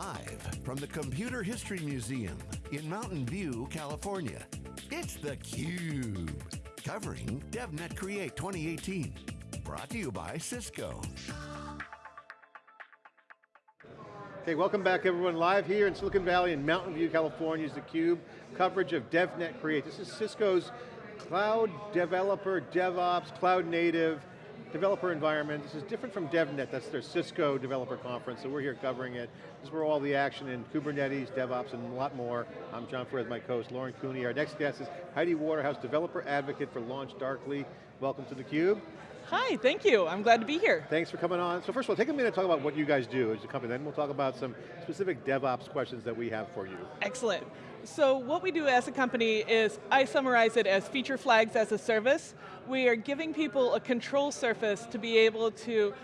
Live from the Computer History Museum in Mountain View, California, it's theCUBE. Covering DevNet Create 2018. Brought to you by Cisco. Okay, welcome back everyone. Live here in Silicon Valley in Mountain View, California is theCUBE. Coverage of DevNet Create. This is Cisco's cloud developer, DevOps, cloud native, developer environment. This is different from DevNet, that's their Cisco developer conference, so we're here covering it. This is where all the action in Kubernetes, DevOps, and a lot more. I'm John Furrier, my co-host, Lauren Cooney. Our next guest is Heidi Waterhouse, developer advocate for LaunchDarkly. Welcome to theCUBE. Hi, thank you. I'm glad to be here. Thanks for coming on. So first of all, take a minute to talk about what you guys do as a company, then we'll talk about some specific DevOps questions that we have for you. Excellent. So what we do as a company is, I summarize it as feature flags as a service. We are giving people a control surface to be able to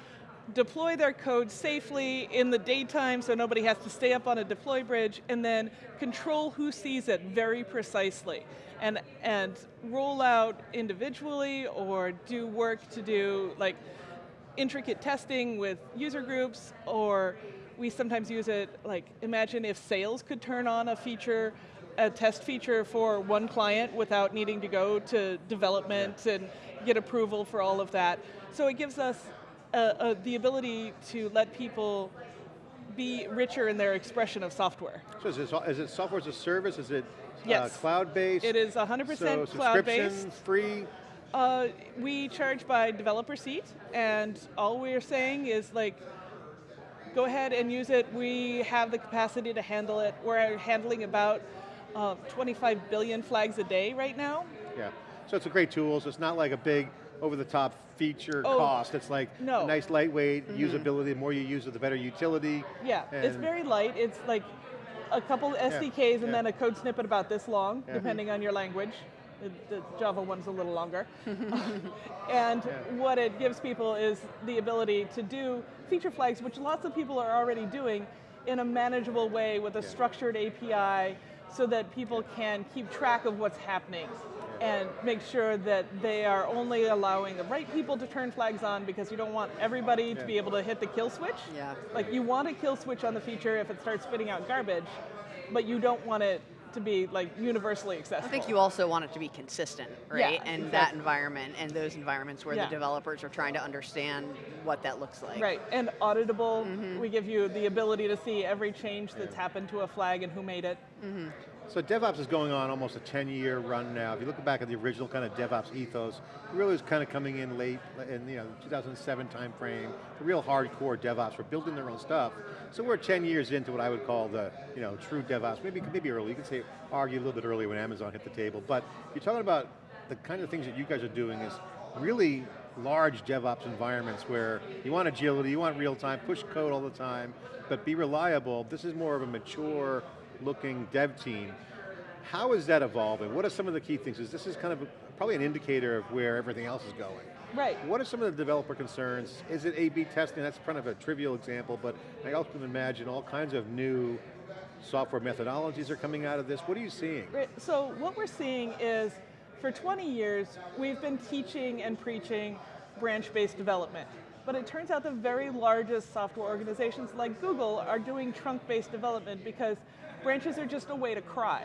deploy their code safely in the daytime so nobody has to stay up on a deploy bridge, and then control who sees it very precisely. And, and roll out individually or do work to do like intricate testing with user groups or we sometimes use it, like imagine if sales could turn on a feature, a test feature for one client without needing to go to development yeah. and get approval for all of that. So it gives us uh, uh, the ability to let people be richer in their expression of software. So is it, is it software as a service? Is it uh, yes. uh, cloud-based? It is 100% so cloud-based. free? Uh, we charge by developer seat, and all we're saying is like, go ahead and use it. We have the capacity to handle it. We're handling about uh, 25 billion flags a day right now. Yeah, so it's a great tool, so it's not like a big over-the-top feature oh, cost. It's like no. a nice lightweight mm -hmm. usability. The more you use it, the better utility. Yeah, it's very light. It's like a couple SDKs yeah. and yeah. then a code snippet about this long, yeah. depending on your language. Uh, the, Java one's a little longer. and what it gives people is the ability to do feature flags, which lots of people are already doing in a manageable way with a structured API so that people can keep track of what's happening and make sure that they are only allowing the right people to turn flags on because you don't want everybody to be able to hit the kill switch. Yeah. Like you want a kill switch on the feature if it starts spitting out garbage, but you don't want it to be like universally accessible. I think you also want it to be consistent, right? Yeah, and exactly. that environment and those environments where yeah. the developers are trying to understand what that looks like. Right, and auditable, mm -hmm. we give you the ability to see every change that's happened to a flag and who made it. Mm -hmm. So DevOps is going on almost a 10 year run now. If you look back at the original kind of DevOps ethos, it really was kind of coming in late in you know 2007 timeframe. The real hardcore DevOps were building their own stuff. So we're 10 years into what I would call the you know true DevOps. Maybe maybe early. You could say argue a little bit earlier when Amazon hit the table. But you're talking about the kind of things that you guys are doing is really large DevOps environments where you want agility, you want real time, push code all the time, but be reliable. This is more of a mature looking dev team. How is that evolving? What are some of the key things? Is this is kind of a, probably an indicator of where everything else is going. Right. What are some of the developer concerns? Is it A-B testing? That's kind of a trivial example, but I also can imagine all kinds of new software methodologies are coming out of this. What are you seeing? Right. So what we're seeing is, for 20 years, we've been teaching and preaching branch-based development. But it turns out the very largest software organizations like Google are doing trunk-based development because branches are just a way to cry.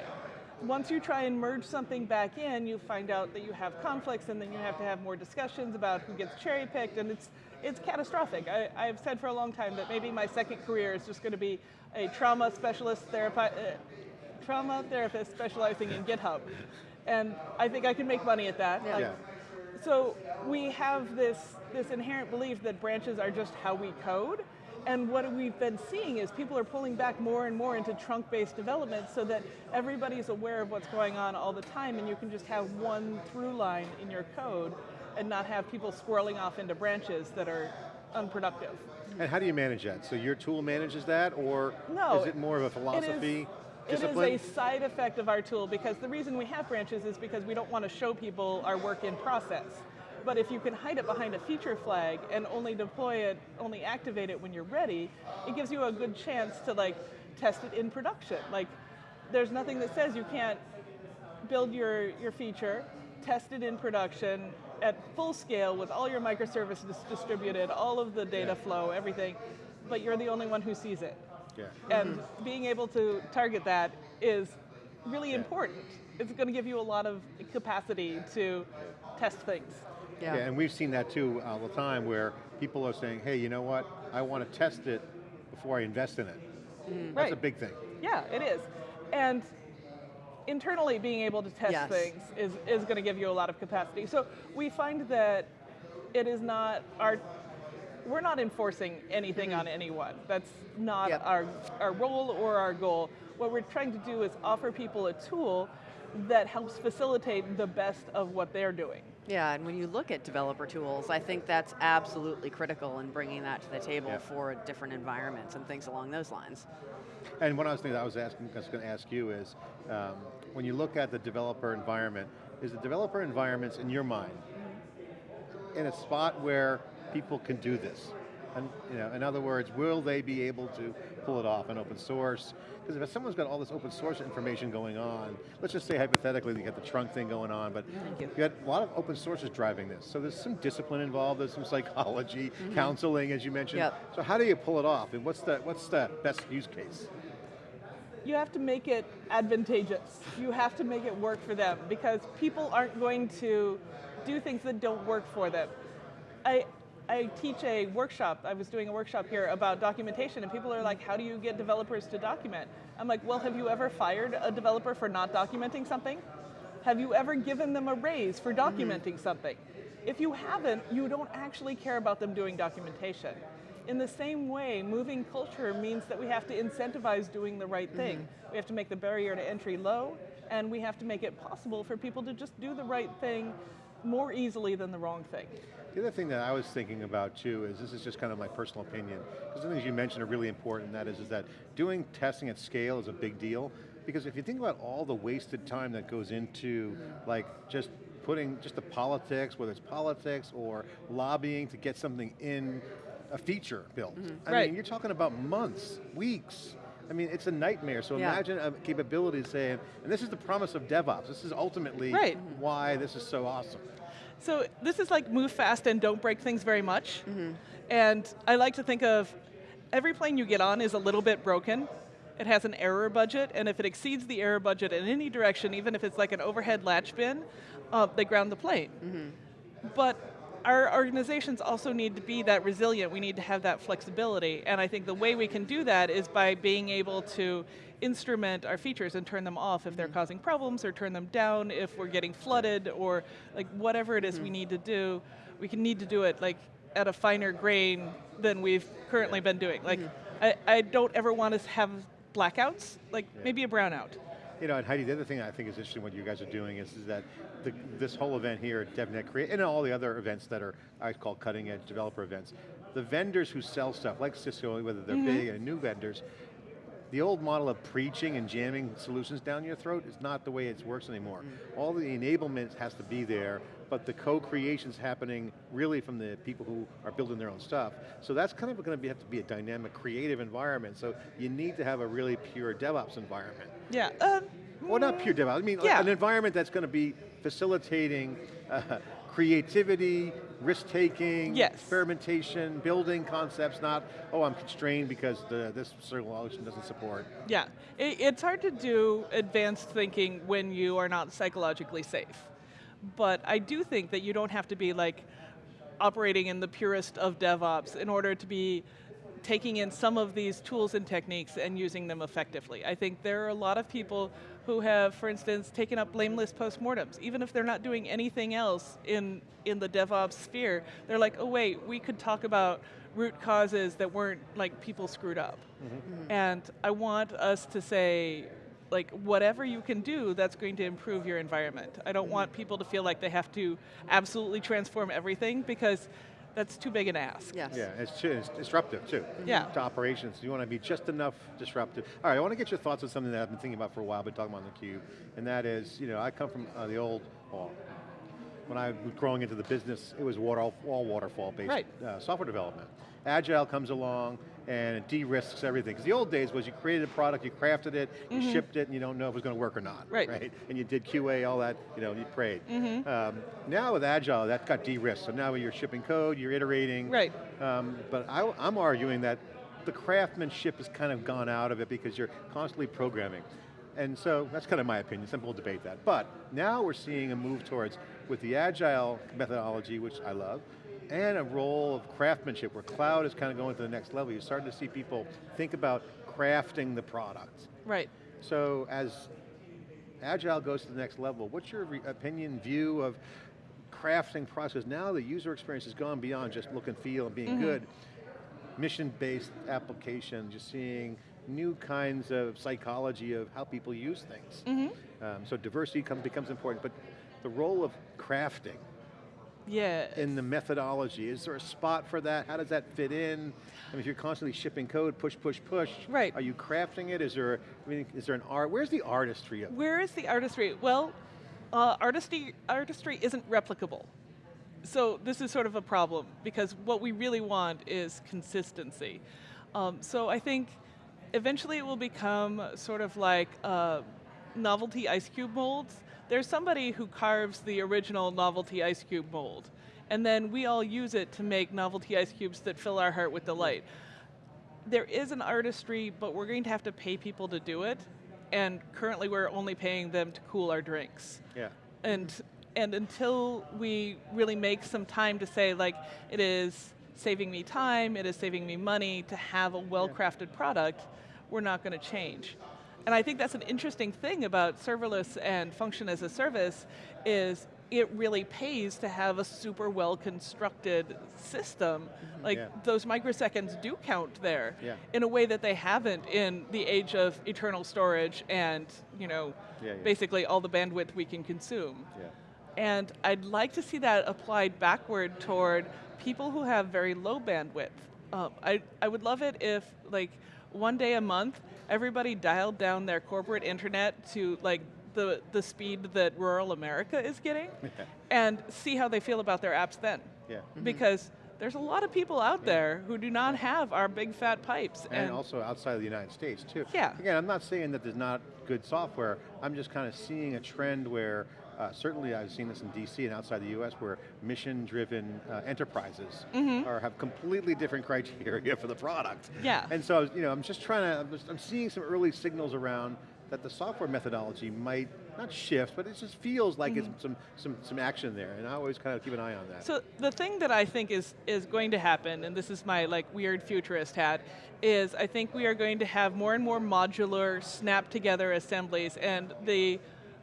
Once you try and merge something back in, you find out that you have conflicts and then you have to have more discussions about who gets cherry picked and it's, it's catastrophic. I, I've said for a long time that maybe my second career is just going to be a trauma specialist therapist, uh, trauma therapist specializing in GitHub. And I think I can make money at that. Yeah. yeah. So we have this, this inherent belief that branches are just how we code, and what we've been seeing is people are pulling back more and more into trunk-based development so that everybody's aware of what's going on all the time and you can just have one through line in your code and not have people swirling off into branches that are unproductive. And how do you manage that? So your tool manages that or no, is it more of a philosophy? Discipline? It is a side effect of our tool because the reason we have branches is because we don't want to show people our work in process. But if you can hide it behind a feature flag and only deploy it, only activate it when you're ready, it gives you a good chance to like test it in production. Like, there's nothing that says you can't build your, your feature, test it in production at full scale with all your microservices distributed, all of the data flow, everything, but you're the only one who sees it. Yeah. And being able to target that is really Yeah. important. It's going to give you a lot of capacity to test things. Yeah. Yeah, and we've seen that too uh, all the time where people are saying, hey, you know what? I want to test it before I invest in it. Mm. That's Right. a big thing. Yeah, it is. And internally being able to test Yes. things is, is going to give you a lot of capacity. So we find that it is not our, we're not enforcing anything on mm-hmm. anyone. That's not Yep. our, our role or our goal. What we're trying to do is offer people a tool that helps facilitate the best of what they're doing. Yeah, and when you look at developer tools, I think that's absolutely critical in bringing that to the table Yeah. for different environments and things along those lines. And one of the things I was asking, I was going to ask you is, um, when you look at the developer environment, is the developer environments in your mind in a spot where people can do this? And, you know, in other words, will they be able to pull it off in open source? Because if someone's got all this open source information going on, let's just say hypothetically you got the trunk thing going on, but you. you got a lot of open sources driving this. So there's some discipline involved, there's some psychology, mm-hmm. counseling, as you mentioned. Yep. So how do you pull it off? And what's the, what's the best use case? you have to make it advantageous. You have to make it work for them because people aren't going to do things that don't work for them. I, I teach a workshop, I was doing a workshop here about documentation and people are like, how do you get developers to document? I'm like, well, have you ever fired a developer for not documenting something? Have you ever given them a raise for documenting something? If you haven't, you don't actually care about them doing documentation. In the same way, moving culture means that we have to incentivize doing the right thing. Mm-hmm. We have to make the barrier to entry low, and we have to make it possible for people to just do the right thing more easily than the wrong thing. The other thing that I was thinking about too is, this is just kind of my personal opinion, because the things you mentioned are really important, and that is, is that doing testing at scale is a big deal, because if you think about all the wasted time that goes into like just putting just the politics, whether it's politics or lobbying to get something in a feature built. Mm-hmm. I Right. mean, you're talking about months, weeks. I mean, it's a nightmare. So Yeah. imagine a capability saying, and this is the promise of DevOps. This is ultimately Right. why this is so awesome. So this is like move fast and don't break things very much. And I like to think of every plane you get on is a little bit broken. It has an error budget, and if it exceeds the error budget in any direction, even if it's like an overhead latch bin, uh, they ground the plane. But our organizations also need to be that resilient. We need to have that flexibility. And I think the way we can do that is by being able to instrument our features and turn them off if they're mm-hmm. causing problems or turn them down if we're getting flooded or like whatever it is we mm-hmm. need to do. We can need to do it like at a finer grain than we've currently been doing. Like mm-hmm. I, I don't ever want to have blackouts, like maybe a brownout. You know, and Heidi, the other thing I think is interesting what you guys are doing is, is that the, this whole event here at DevNet Create, and all the other events that are, I call cutting edge developer events, the vendors who sell stuff, like Cisco, whether they're big mm-hmm. and new vendors, the old model of preaching and jamming solutions down your throat is not the way it works anymore. Mm-hmm. All the enablement has to be there, but the co-creation's happening really from the people who are building their own stuff. So that's kind of going to have to be a dynamic, creative environment. So you need to have a really pure DevOps environment. Yeah. Um, Well, not pure DevOps. I mean, Yeah. an environment that's going to be facilitating uh, creativity, risk-taking, Yes. experimentation, building concepts, not, oh, I'm constrained because the, this solution doesn't support. Yeah, it, it's hard to do advanced thinking when you are not psychologically safe. But I do think that you don't have to be like operating in the purest of DevOps in order to be taking in some of these tools and techniques and using them effectively. I think there are a lot of people who have, for instance, taken up blameless postmortems. Even if they're not doing anything else in, in the DevOps sphere, they're like, oh wait, we could talk about root causes that weren't like people screwed up. Mm-hmm. And I want us to say, like, whatever you can do that's going to improve your environment. I don't want people to feel like they have to absolutely transform everything because that's too big an ask. Yes. Yeah, it's, too, it's disruptive too. Yeah. To operations, you want to be just enough disruptive. All right, I want to get your thoughts on something that I've been thinking about for a while, been talking about in theCUBE, and that is, you know, I come from uh, the old, well, when I was growing into the business, it was water, all waterfall-based Right. uh, software development. Agile comes along and it de-risks everything. Because the old days was you created a product, you crafted it, you shipped it, and you don't know if it was going to work or not. Mm-hmm. Right. And you did QA, all that, you know, you prayed. Mm-hmm. Um, now with Agile, that got de-risked. So now you're shipping code, you're iterating. Right. Um, but I, I'm arguing that the craftsmanship has kind of gone out of it because you're constantly programming. And so, that's kind of my opinion, some people debate that. But, now we're seeing a move towards, with the agile methodology, which I love, and a role of craftsmanship, where cloud is kind of going to the next level. You're starting to see people think about crafting the product. Right. So, as Agile goes to the next level, what's your opinion, view of crafting process? Now the user experience has gone beyond just look and feel and being mm -hmm. good. Mission-based application, just seeing new kinds of psychology of how people use things. Mm -hmm. um, so diversity comes, becomes important, but the role of crafting, yeah. In the methodology, is there a spot for that? How does that fit in? I mean, if you're constantly shipping code, push, push, push, right. are you crafting it? Is there, I mean, is there an art? Where's the artistry of it? Where is the artistry? Well, uh, artistry, artistry isn't replicable. So this is sort of a problem because what we really want is consistency. Um, so I think eventually it will become sort of like uh, novelty ice cube molds there's somebody who carves the original novelty ice cube mold, and then we all use it to make novelty ice cubes that fill our heart with delight. There is an artistry, but we're going to have to pay people to do it, and currently we're only paying them to cool our drinks. Yeah. And, and until we really make some time to say, like, it is saving me time, it is saving me money to have a well-crafted product, we're not going to change. And I think that's an interesting thing about serverless and function as a service is it really pays to have a super well constructed system. Mm-hmm. Like yeah. those microseconds do count there yeah. in a way that they haven't in the age of eternal storage and you know, yeah, basically all the bandwidth we can consume. And I'd like to see that applied backward toward people who have very low bandwidth. Um, I, I would love it if like one day a month everybody dialed down their corporate internet to like the, the speed that rural America is getting and see how they feel about their apps then. Yeah. Mm -hmm. Because there's a lot of people out yeah. there who do not have our big fat pipes. And, and, also outside of the United States too. Yeah. Again, I'm not saying that there's not good software, I'm just kind of seeing a trend where uh, certainly I've seen this in DC and outside the US where mission-driven uh, enterprises mm -hmm. are, have completely different criteria for the product. Yeah. And so, you know, I'm just trying to, I'm, just, I'm seeing some early signals around that the software methodology might not shift, but it just feels like mm -hmm. it's mm-hmm. some, some, some action there, and I always kind of keep an eye on that. So the thing that I think is, is going to happen, and this is my like weird futurist hat, is I think we are going to have more and more modular, snap together assemblies, and the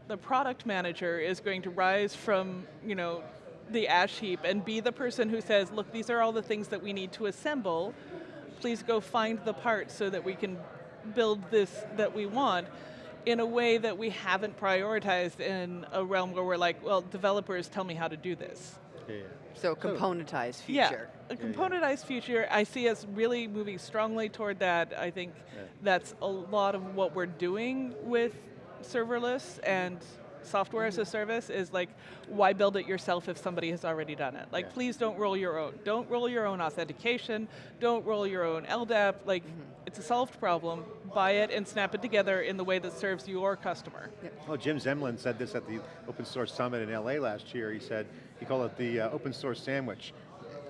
the product manager is going to rise from, you know, the ash heap and be the person who says, look, these are all the things that we need to assemble. Please go find the parts so that we can build this that we want in a way that we haven't prioritized in a realm where we're like, well, developers tell me how to do this. Yeah. So componentized future. Yeah, a componentized yeah, yeah. future. I see us really moving strongly toward that. I think that's a lot of what we're doing with serverless and software as a service is like, why build it yourself if somebody has already done it? Like, yeah. please don't roll your own. Don't roll your own authentication. Don't roll your own LDAP. Like, mm -hmm. it's a solved problem. Buy it and snap it together in the way that serves your customer. Yeah. Well, Jim Zemlin said this at the Open Source Summit in LA last year. He said, he called it the uh, open source sandwich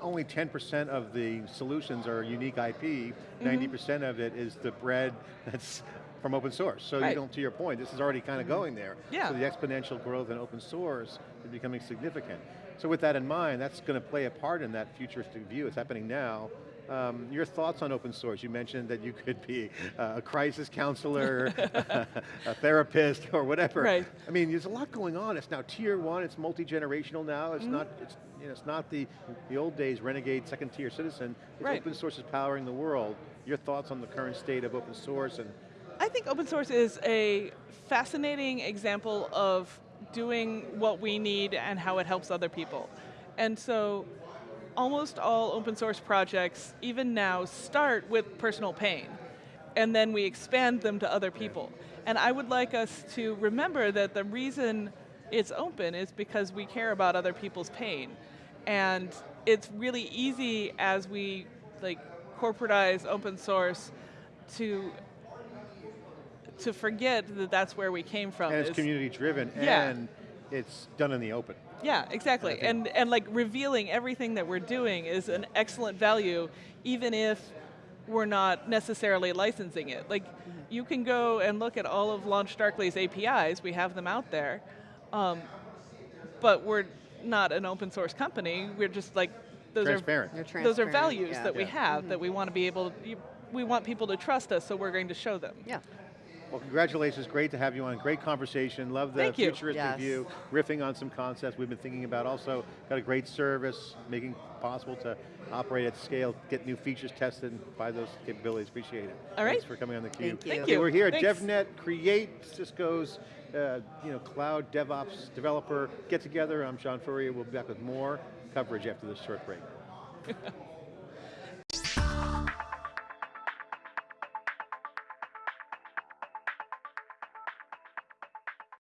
only 10% of the solutions are unique IP, 90% mm -hmm. of it is the bread that's from open source. So right. you don't, to your point, this is already kind of mm -hmm. going there. Yeah. So the exponential growth in open source is becoming significant. So with that in mind, that's going to play a part in that futuristic view. It's happening now. Um, your thoughts on open source? You mentioned that you could be uh, a crisis counselor, a therapist, or whatever. Right. I mean, there's a lot going on. It's now tier one. It's multi-generational now. It's mm -hmm. not. It's you know, it's not the the old days renegade second tier citizen. It's right. open source is powering the world. Your thoughts on the current state of open source and I think open source is a fascinating example of doing what we need and how it helps other people. And so almost all open source projects, even now, start with personal pain. And then we expand them to other people. And I would like us to remember that the reason it's open is because we care about other people's pain. And it's really easy as we like corporatize open source to to forget that that's where we came from. And it's community driven yeah. and it's done in the open. Yeah, exactly. And, and, and like revealing everything that we're doing is an excellent value, even if we're not necessarily licensing it. Like, you can go and look at all of LaunchDarkly's APIs, we have them out there, um, but we're not an open source company, we're just like, those Transparent. You're are, those are values yeah. that we Yeah. have, that we want to be able, to, we want people to trust us, so we're going to show them. Yeah. Well, congratulations, great to have you on, great conversation, love the Thank you. futuristic Yes. view, riffing on some concepts we've been thinking about. Also, got a great service, making possible to operate at scale, get new features tested, and buy those capabilities, appreciate it. All right. Thanks for coming on theCUBE. Thank you. Thank Okay, you. We're here at Thanks. DevNet Create, Cisco's uh, you know, cloud DevOps developer get together. I'm John Furrier, we'll be back with more coverage after this short break.